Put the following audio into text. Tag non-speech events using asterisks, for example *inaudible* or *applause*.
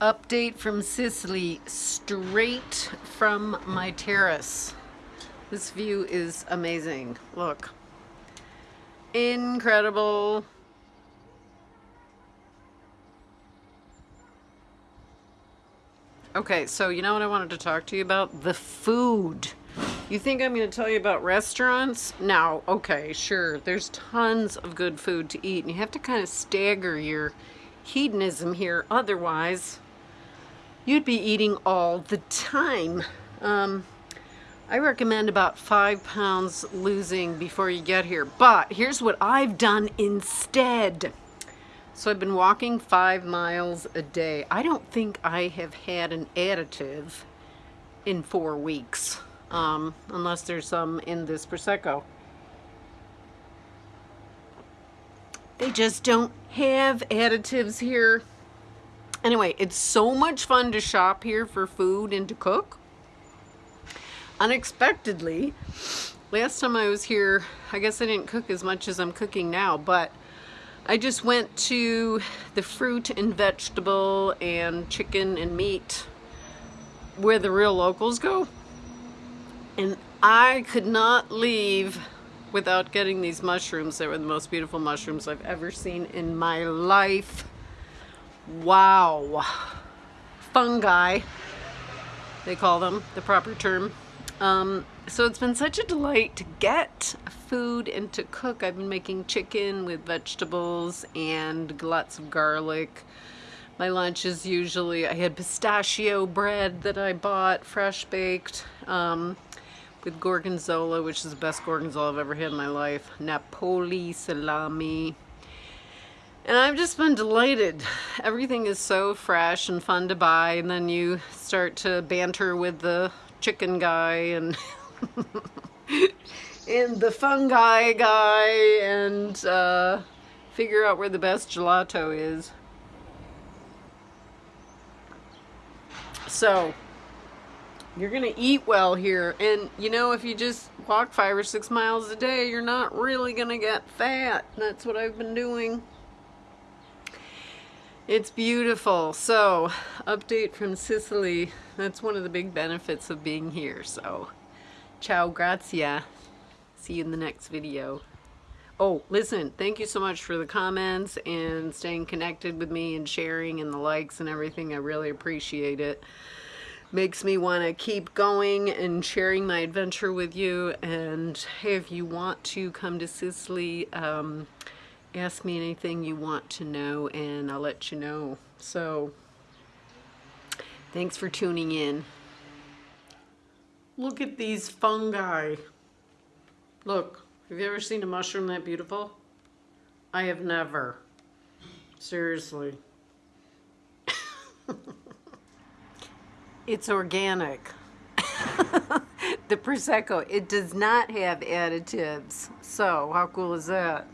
Update from Sicily, straight from my terrace. This view is amazing. Look. Incredible. Okay, so you know what I wanted to talk to you about? The food. You think I'm going to tell you about restaurants? No, okay, sure. There's tons of good food to eat, and you have to kind of stagger your hedonism here. Otherwise, you'd be eating all the time. Um, I recommend about five pounds losing before you get here. But here's what I've done instead. So I've been walking five miles a day. I don't think I have had an additive in four weeks, um, unless there's some in this Prosecco. They just don't have additives here. Anyway, it's so much fun to shop here for food and to cook. Unexpectedly, last time I was here, I guess I didn't cook as much as I'm cooking now, but I just went to the fruit and vegetable and chicken and meat where the real locals go. And I could not leave without getting these mushrooms. They were the most beautiful mushrooms I've ever seen in my life. Wow. Fungi, they call them, the proper term. Um, so it's been such a delight to get food and to cook. I've been making chicken with vegetables and lots of garlic. My lunch is usually, I had pistachio bread that I bought, fresh baked, um, with gorgonzola, which is the best gorgonzola I've ever had in my life. Napoli salami, and I've just been delighted. Everything is so fresh and fun to buy and then you start to banter with the chicken guy and *laughs* and the fungi guy and uh, figure out where the best gelato is. So, you're gonna eat well here and you know if you just walk five or six miles a day you're not really gonna get fat that's what I've been doing it's beautiful. So, update from Sicily. That's one of the big benefits of being here. So, ciao, grazia. See you in the next video. Oh, listen, thank you so much for the comments and staying connected with me and sharing and the likes and everything. I really appreciate it. Makes me want to keep going and sharing my adventure with you. And hey, if you want to come to Sicily, um, ask me anything you want to know and I'll let you know. So, thanks for tuning in. Look at these fungi. Look, have you ever seen a mushroom that beautiful? I have never. Seriously. it's organic. *laughs* the Prosecco, it does not have additives. So, how cool is that?